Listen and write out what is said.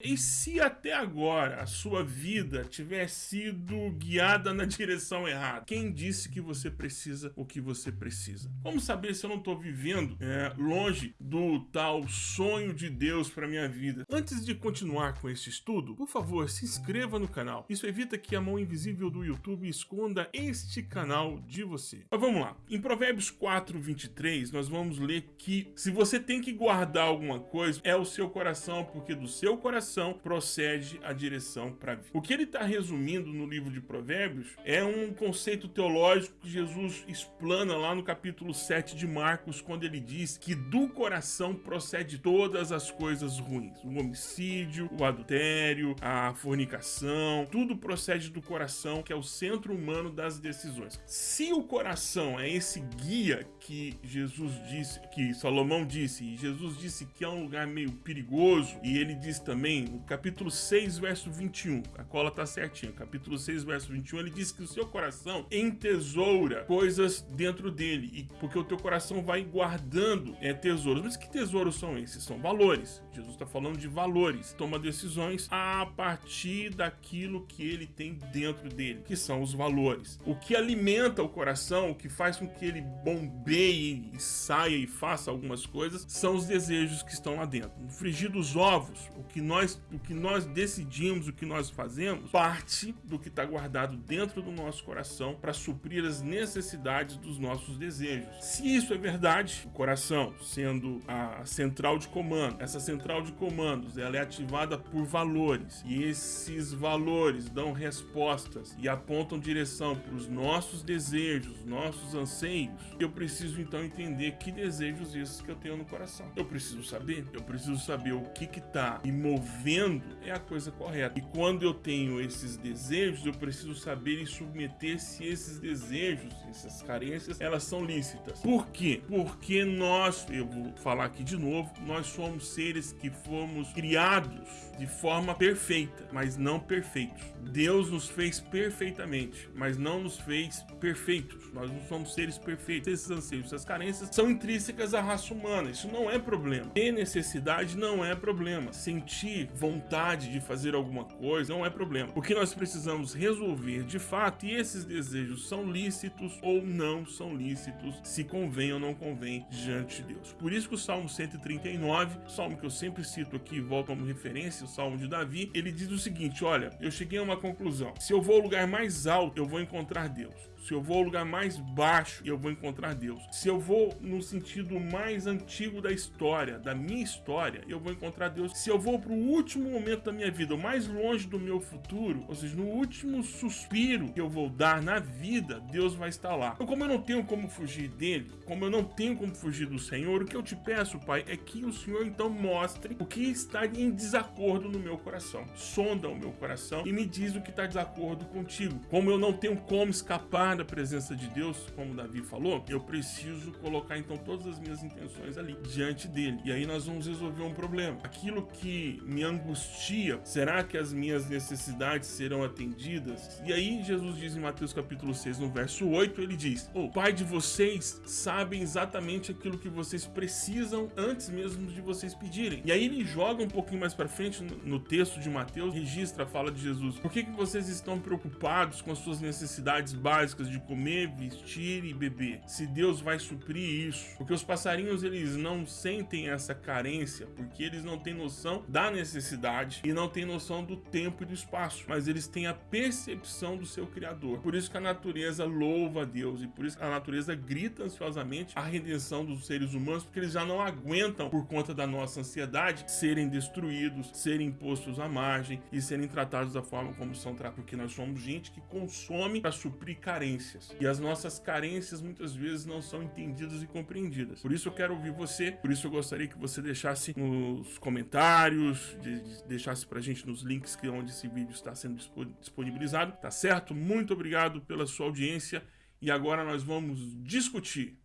E se até agora a sua vida tiver sido guiada na direção errada? Quem disse que você precisa o que você precisa? Como saber se eu não estou vivendo é, longe do tal sonho de Deus para minha vida? Antes de continuar com este estudo, por favor, se inscreva no canal. Isso evita que a mão invisível do YouTube esconda este canal de você. Mas vamos lá. Em Provérbios 4, 23, nós vamos ler que se você tem que guardar alguma coisa, é o seu coração, porque do seu coração procede a direção para a vida. O que ele está resumindo no livro de Provérbios é um conceito teológico que Jesus explana lá no capítulo 7 de Marcos, quando ele diz que do coração procede todas as coisas ruins. O homicídio, o adultério, a fornicação, tudo procede do coração, que é o centro humano das decisões. Se o coração é esse guia que Jesus disse, que Salomão disse, e Jesus disse que é um lugar meio perigoso, e ele diz também no capítulo 6, verso 21, a cola tá certinha, capítulo 6, verso 21, ele diz que o seu coração entesoura coisas dentro dele, e porque o teu coração vai guardando é, tesouros. Mas que tesouros são esses? São valores. Jesus está falando de valores. Toma decisões a partir daquilo que ele tem dentro dele, que são os valores. O que alimenta o coração, o que faz com que ele bombeie e saia e faça algumas coisas, são os desejos que estão lá dentro. No frigir dos ovos, o que nós nós, o que nós decidimos, o que nós fazemos, parte do que está guardado dentro do nosso coração para suprir as necessidades dos nossos desejos. Se isso é verdade, o coração sendo a central de comando, essa central de comandos ela é ativada por valores e esses valores dão respostas e apontam direção para os nossos desejos, nossos anseios. Eu preciso então entender que desejos esses que eu tenho no coração. Eu preciso saber, eu preciso saber o que está me movendo vendo é a coisa correta. E quando eu tenho esses desejos, eu preciso saber e submeter se esses desejos, essas carências, elas são lícitas. Por quê? Porque nós, eu vou falar aqui de novo, nós somos seres que fomos criados de forma perfeita, mas não perfeitos. Deus nos fez perfeitamente, mas não nos fez perfeitos. Nós não somos seres perfeitos. Esses anseios, essas carências são intrínsecas à raça humana. Isso não é problema. Ter necessidade não é problema. Sentir vontade de fazer alguma coisa, não é problema. O que nós precisamos resolver de fato, e esses desejos são lícitos ou não são lícitos, se convém ou não convém diante de Deus. Por isso que o Salmo 139, salmo que eu sempre cito aqui volto como referência, o Salmo de Davi, ele diz o seguinte, olha, eu cheguei a uma conclusão, se eu vou ao lugar mais alto, eu vou encontrar Deus. Se eu vou ao lugar mais baixo, eu vou encontrar Deus. Se eu vou no sentido mais antigo da história, da minha história, eu vou encontrar Deus. Se eu vou para o último momento da minha vida, o mais longe do meu futuro, ou seja, no último suspiro que eu vou dar na vida, Deus vai estar lá. Então, como eu não tenho como fugir dele, como eu não tenho como fugir do Senhor, o que eu te peço, Pai, é que o Senhor então mostre o que está em desacordo no meu coração. Sonda o meu coração e me diz o que está desacordo contigo. Como eu não tenho como escapar da presença de Deus, como Davi falou, eu preciso colocar então todas as minhas intenções ali diante dele. E aí nós vamos resolver um problema. Aquilo que me angustia, será que as minhas necessidades serão atendidas? E aí Jesus diz em Mateus capítulo 6, no verso 8, ele diz: "O Pai de vocês sabe exatamente aquilo que vocês precisam antes mesmo de vocês pedirem". E aí ele joga um pouquinho mais para frente no, no, texto de Mateus, registra a fala de Jesus: "Por que que vocês estão preocupados com as suas necessidades básicas de comer, vestir e beber? Se Deus vai suprir isso? Porque os passarinhos eles não sentem essa carência, porque eles não têm noção da necessidade necessidade e não tem noção do tempo e do espaço, mas eles têm a percepção do seu Criador. Por isso que a natureza louva a Deus e por isso que a natureza grita ansiosamente a redenção dos seres humanos, porque eles já não aguentam, por conta da nossa ansiedade, serem destruídos, serem postos à margem e serem tratados da forma como são tratados, porque nós somos gente que consome para suprir carências. E as nossas carências muitas vezes não são entendidas e compreendidas. Por isso eu quero ouvir você, por isso eu gostaria que você deixasse nos comentários, de, deixasse pra gente nos links que onde esse vídeo está sendo disponibilizado, tá certo? Muito obrigado pela sua audiência e agora nós vamos discutir